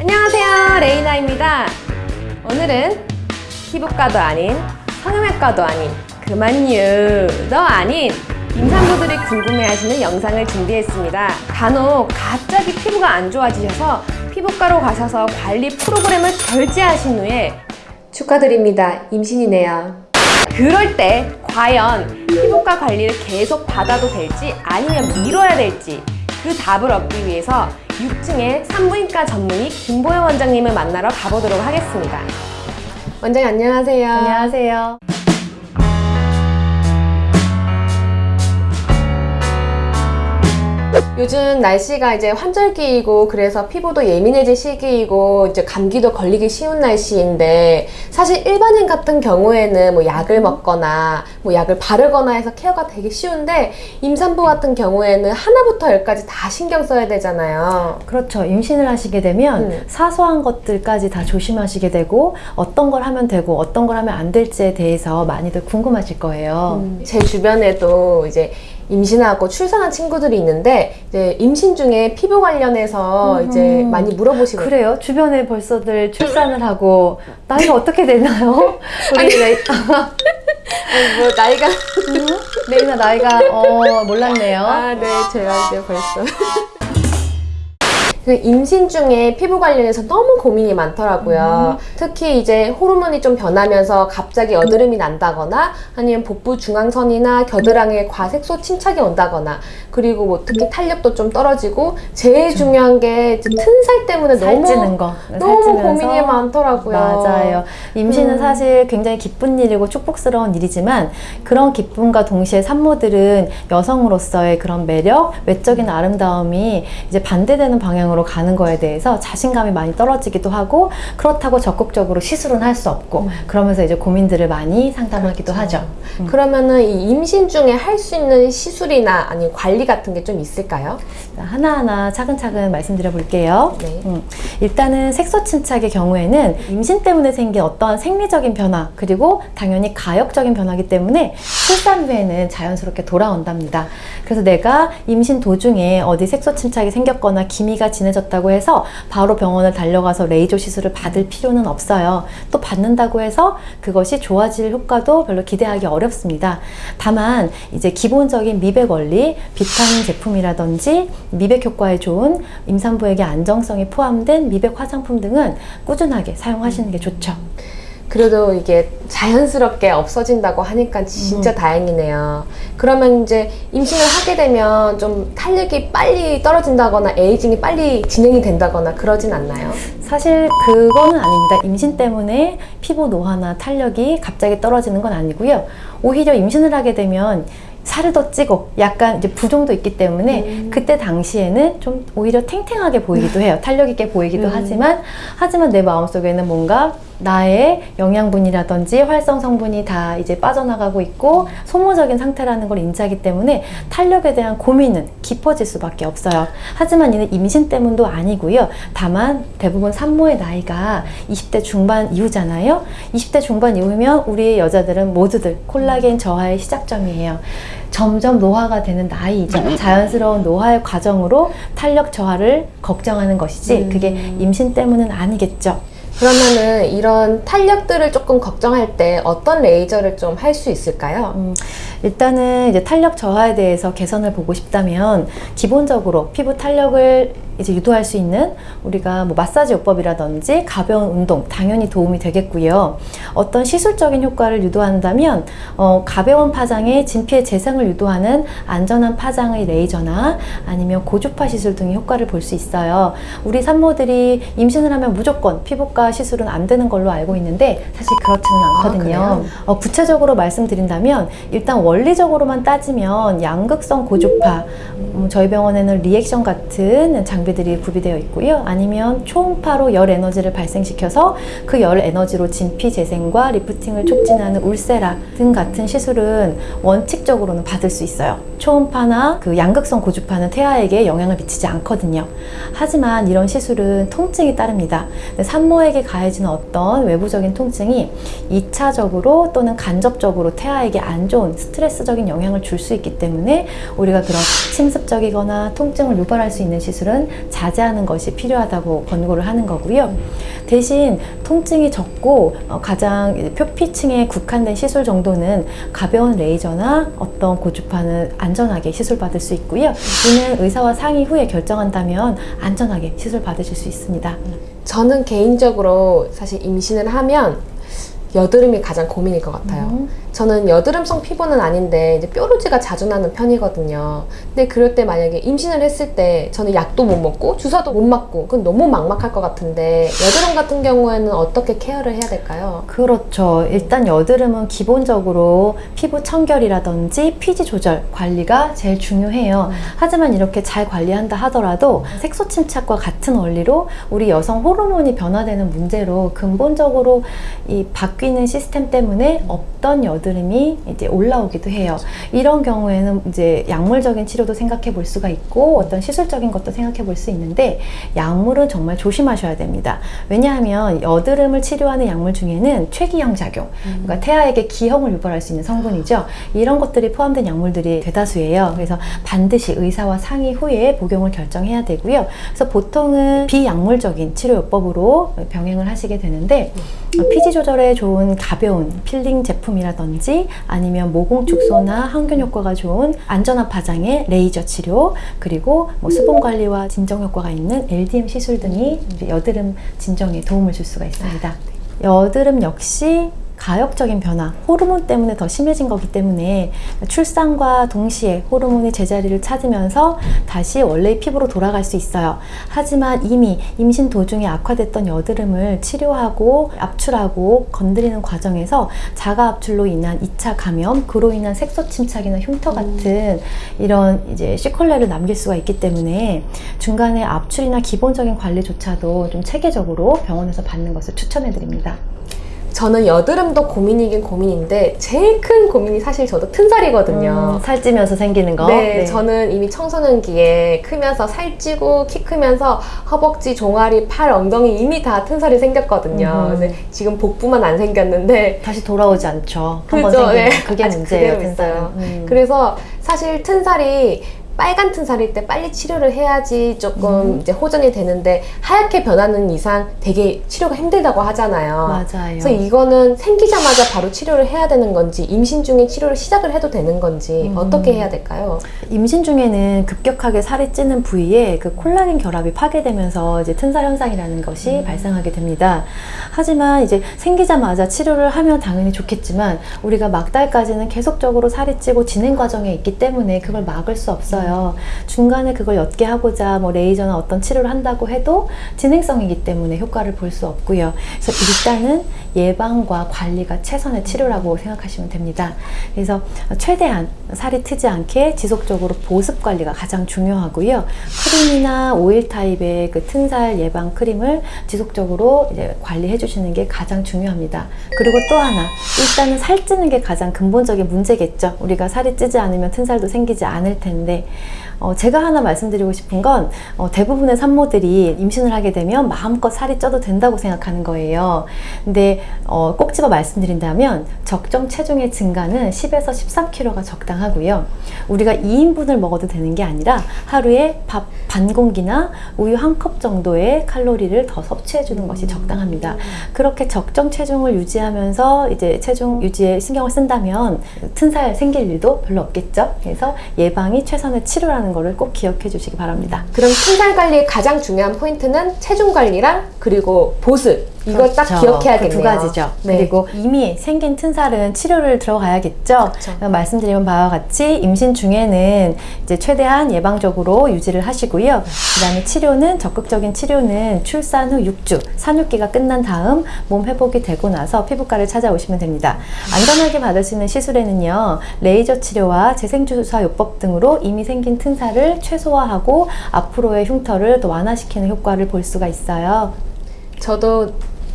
안녕하세요 레이나입니다. 오늘은 피부과도 아닌 성형외과도 아닌 그만유도 아닌 임산부들이 궁금해하시는 영상을 준비했습니다. 간혹 갑자기 피부가 안 좋아지셔서 피부과로 가셔서 관리 프로그램을 결제하신 후에 축하드립니다. 임신이네요. 그럴 때 과연 피부과 관리를 계속 받아도 될지 아니면 미뤄야 될지 그 답을 얻기 위해서 6층의 산부인과 전문의 김보영 원장님을 만나러 가보도록 하겠습니다. 원장님 안녕하세요. 안녕하세요. 요즘 날씨가 이제 환절기이고 그래서 피부도 예민해질 시기이고 이제 감기도 걸리기 쉬운 날씨인데 사실 일반인 같은 경우에는 뭐 약을 먹거나 뭐 약을 바르거나 해서 케어가 되게 쉬운데 임산부 같은 경우에는 하나부터 열까지 다 신경 써야 되잖아요. 그렇죠. 임신을 하시게 되면 음. 사소한 것들까지 다 조심하시게 되고 어떤 걸 하면 되고 어떤 걸 하면 안 될지에 대해서 많이들 궁금하실 거예요. 제 주변에도 이제 임신하고 출산한 친구들이 있는데 이제 임신 중에 피부 관련해서 음. 이제 많이 물어보시거든요. 그래요? 주변에 벌써들 출산을 하고 나이가 어떻게 되나요? 우리 레이, 아니, 뭐 나이가 레이나 나이가 어 몰랐네요. 아, 네, 제가 이제 벌써. 그 임신 중에 피부 관련해서 너무 고민이 많더라고요. 특히 이제 호르몬이 좀 변하면서 갑자기 여드름이 난다거나 아니면 복부 중앙선이나 겨드랑이에 과색소 침착이 온다거나 그리고 뭐 특히 탄력도 좀 떨어지고 제일 중요한 게 튼살 때문에 너무 살찌는 거. 너무 살찌면서. 고민이 많더라고요. 맞아요. 임신은 음. 사실 굉장히 기쁜 일이고 축복스러운 일이지만 그런 기쁨과 동시에 산모들은 여성으로서의 그런 매력, 외적인 아름다움이 이제 반대되는 방향 으로 가는 거에 대해서 자신감이 많이 떨어지기도 하고 그렇다고 적극적으로 시술은 할 수 없고 그러면서 이제 고민들을 많이 상담하기도 하죠. 음. 그러면은 이 임신 중에 할 수 있는 시술이나 아니면 관리 같은 게 좀 있을까요? 자, 하나하나 차근차근 말씀드려 볼게요. 네. 음, 일단은 색소 침착의 경우에는 임신 때문에 생긴 어떠한 생리적인 변화 그리고 당연히 가역적인 변화이기 때문에 출산 후에는 자연스럽게 돌아온답니다. 그래서 내가 임신 도중에 어디 색소 침착이 생겼거나 기미가 진해졌다고 해서 바로 병원을 달려가서 레이저 시술을 받을 필요는 없어요. 또 받는다고 해서 그것이 좋아질 효과도 별로 기대하기 어렵습니다. 다만 이제 기본적인 미백 원리, 비타민 제품이라든지 미백 효과에 좋은 임산부에게 안정성이 포함된 미백 화장품 등은 꾸준하게 사용하시는 게 좋죠. 그래도 이게 자연스럽게 없어진다고 하니까 진짜 다행이네요. 그러면 이제 임신을 하게 되면 좀 탄력이 빨리 떨어진다거나 에이징이 빨리 진행이 된다거나 그러진 않나요? 사실 그거는 아닙니다. 임신 때문에 피부 노화나 탄력이 갑자기 떨어지는 건 아니고요. 오히려 임신을 하게 되면 살을 더 찌고 약간 이제 부종도 있기 때문에 그때 당시에는 좀 오히려 탱탱하게 보이기도 해요. 탄력 있게 보이기도 음. 하지만 하지만 내 마음속에는 뭔가 나의 영양분이라든지 활성 성분이 다 이제 빠져나가고 있고 소모적인 상태라는 걸 인지하기 때문에 탄력에 대한 고민은 깊어질 수밖에 없어요. 하지만 이는 임신 때문도 아니고요. 다만 대부분 산모의 나이가 20대 중반 이후잖아요. 20대 중반 이후면 우리 여자들은 모두들 콜라겐 저하의 시작점이에요. 점점 노화가 되는 나이이죠. 자연스러운 노화의 과정으로 탄력 저하를 걱정하는 것이지 그게 임신 때문은 아니겠죠. 그러면은 이런 탄력들을 조금 걱정할 때 어떤 레이저를 좀 할 수 있을까요? 음, 일단은 이제 탄력 저하에 대해서 개선을 보고 싶다면 기본적으로 피부 탄력을 이제 유도할 수 있는 우리가 뭐 마사지 요법이라든지 가벼운 운동 당연히 도움이 되겠고요. 어떤 시술적인 효과를 유도한다면 어, 가벼운 파장에 진피의 재생을 유도하는 안전한 파장의 레이저나 아니면 고주파 시술 등의 효과를 볼 수 있어요. 우리 산모들이 임신을 하면 무조건 피부과 시술은 안 되는 걸로 알고 있는데 사실 그렇지는 않거든요. 그래요? 어, 구체적으로 말씀드린다면 일단 원리적으로만 따지면 양극성 고주파 음, 저희 병원에는 리액션 같은 장비들이 구비되어 있고요. 아니면 초음파로 열 에너지를 발생시켜서 그 열 에너지로 진피 재생 진행과 리프팅을 촉진하는 울세라 등 같은 시술은 원칙적으로는 받을 수 있어요. 초음파나 그 양극성 고주파는 태아에게 영향을 미치지 않거든요. 하지만 이런 시술은 통증이 따릅니다. 산모에게 가해지는 어떤 외부적인 통증이 2차적으로 또는 간접적으로 태아에게 안 좋은 스트레스 적인 영향을 줄 수 있기 때문에 우리가 그런 침습적이거나 통증을 유발할 수 있는 시술은 자제하는 것이 필요하다고 권고를 하는 거고요. 대신 통증이 적고 어, 가장 표피층에 국한된 시술 정도는 가벼운 레이저나 어떤 고주파는 안전하게 시술 받을 수 있고요. 이는 의사와 상의 후에 결정한다면 안전하게 시술 받으실 수 있습니다. 저는 개인적으로 사실 임신을 하면 여드름이 가장 고민일 것 같아요. 음. 저는 여드름성 피부는 아닌데 이제 뾰루지가 자주 나는 편이거든요. 근데 그럴 때 만약에 임신을 했을 때 저는 약도 못 먹고 주사도 못 맞고 그건 너무 막막할 것 같은데 여드름 같은 경우에는 어떻게 케어를 해야 될까요? 그렇죠. 일단 여드름은 기본적으로 피부 청결이라든지 피지 조절 관리가 제일 중요해요. 하지만 이렇게 잘 관리한다 하더라도 색소 침착과 같은 원리로 우리 여성 호르몬이 변화되는 문제로 근본적으로 이 바뀌는 시스템 때문에 없던 여드름 이 이제 올라오기도 해요. 이런 경우에는 이제 약물적인 치료도 생각해 볼 수가 있고 어떤 시술적인 것도 생각해 볼 수 있는데 약물은 정말 조심하셔야 됩니다. 왜냐하면 여드름을 치료하는 약물 중에는 최기형 작용, 그러니까 태아에게 기형을 유발할 수 있는 성분이죠. 이런 것들이 포함된 약물들이 대다수예요. 그래서 반드시 의사와 상의 후에 복용을 결정해야 되고요. 그래서 보통은 비약물적인 치료요법으로 병행을 하시게 되는데 피지 조절에 좋은 가벼운 필링 제품이라든지 아니면 모공 축소나 항균 효과가 좋은 안전한 파장의 레이저 치료 그리고 뭐 수분 관리와 진정 효과가 있는 LDM 시술 등이 여드름 진정에 도움을 줄 수가 있습니다. 여드름 역시 가역적인 변화, 호르몬 때문에 더 심해진 거기 때문에 출산과 동시에 호르몬이 제자리를 찾으면서 다시 원래의 피부로 돌아갈 수 있어요. 하지만 이미 임신 도중에 악화됐던 여드름을 치료하고 압출하고 건드리는 과정에서 자가 압출로 인한 2차 감염, 그로 인한 색소 침착이나 흉터 같은 이런 이제 시컬레를 남길 수가 있기 때문에 중간에 압출이나 기본적인 관리조차도 좀 체계적으로 병원에서 받는 것을 추천해 드립니다. 저는 여드름도 고민이긴 고민인데 제일 큰 고민이 사실 저도 튼살이거든요. 음, 살찌면서 생기는 거. 네, 저는 이미 청소년기에 크면서 살찌고 키 크면서 허벅지, 종아리, 팔, 엉덩이 이미 다 튼살이 생겼거든요. 음. 근데 지금 복부만 안 생겼는데 다시 돌아오지 않죠. 한번 그죠? 생기면 네. 그게 문제예요. 튼살은. 음. 그래서 사실 튼살이 빨간 튼살일 때 빨리 치료를 해야지 조금 음. 이제 호전이 되는데 하얗게 변하는 이상 되게 치료가 힘들다고 하잖아요. 맞아요. 그래서 이거는 생기자마자 바로 치료를 해야 되는 건지 임신 중에 치료를 시작을 해도 되는 건지 음. 어떻게 해야 될까요? 임신 중에는 급격하게 살이 찌는 부위에 그 콜라겐 결합이 파괴되면서 이제 튼살 현상이라는 것이 음. 발생하게 됩니다. 하지만 이제 생기자마자 치료를 하면 당연히 좋겠지만 우리가 막달까지는 계속적으로 살이 찌고 진행 과정에 있기 때문에 그걸 막을 수 없어요. 중간에 그걸 옅게 하고자 뭐 레이저나 어떤 치료를 한다고 해도 진행성이기 때문에 효과를 볼 수 없고요. 그래서 일단은 예방과 관리가 최선의 치료라고 생각하시면 됩니다. 그래서 최대한 살이 트지 않게 지속적으로 보습 관리가 가장 중요하고요. 크림이나 오일 타입의 그 튼살 예방 크림을 지속적으로 이제 관리해 주시는 게 가장 중요합니다. 그리고 또 하나, 일단은 살찌는 게 가장 근본적인 문제겠죠. 우리가 살이 찌지 않으면 튼살도 생기지 않을 텐데, 어, 제가 하나 말씀드리고 싶은 건 어, 대부분의 산모들이 임신을 하게 되면 마음껏 살이 쪄도 된다고 생각하는 거예요. 근데 어, 꼭 집어 말씀드린다면 적정 체중의 증가는 10에서 13kg가 적당하고요. 우리가 2인분을 먹어도 되는 게 아니라 하루에 밥 반 공기나 우유 한 컵 정도의 칼로리를 더 섭취해 주는 것이 적당합니다. 그렇게 적정 체중을 유지하면서 이제 체중 유지에 신경을 쓴다면 튼살 생길 일도 별로 없겠죠. 그래서 예방이 최선의 치료라는 것을 꼭 기억해 주시기 바랍니다. 그럼 튼살 관리의 가장 중요한 포인트는 체중 관리랑 그리고 보습 이걸 딱 그렇죠. 기억해야겠네요. 그 두 가지죠. 네. 그리고 이미 생긴 튼살은 치료를 들어가야겠죠. 그렇죠. 말씀드린 바와 같이 임신 중에는 이제 최대한 예방적으로 유지를 하시고요. 그 다음에 치료는 적극적인 치료는 출산 후 6주 산육기가 끝난 다음 몸 회복이 되고 나서 피부과를 찾아오시면 됩니다. 안전하게 받을 수 있는 시술에는요. 레이저 치료와 재생주사 요법 등으로 이미 생긴 튼살을 최소화하고 앞으로의 흉터를 더 완화시키는 효과를 볼 수가 있어요. 저도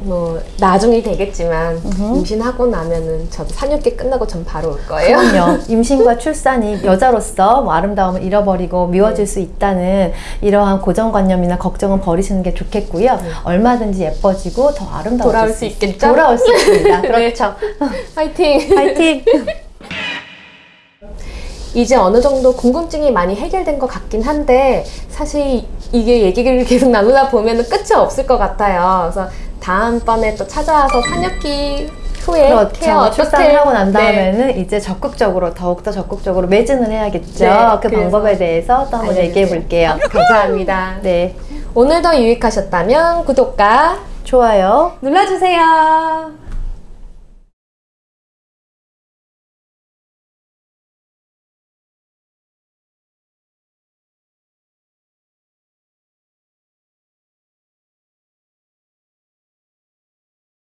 뭐 나중이 되겠지만 임신하고 나면은 저도 산육기 끝나고 전 바로 올 거예요. 그럼요. 임신과 출산이 여자로서 뭐 아름다움을 잃어버리고 미워질 수 있다는 이러한 고정관념이나 걱정은 버리시는 게 좋겠고요. 얼마든지 예뻐지고 더 아름다워질 돌아올 수 있겠죠? 돌아올 수 있습니다. 네. 그렇죠. 파이팅! 파이팅! 이제 어느 정도 궁금증이 많이 해결된 것 같긴 한데 사실 이게 얘기를 계속 나누다 보면 끝이 없을 것 같아요. 그래서 다음번에 또 찾아와서 산육기 후에 케어 그렇죠. 어떻게 출산을 하고 난 네. 다음에는 이제 적극적으로 더욱더 적극적으로 매진을 해야겠죠. 네, 그 방법에 대해서 또 한번. 얘기해 볼게요. 감사합니다. 네. 오늘도 유익하셨다면 구독과 좋아요. 눌러주세요.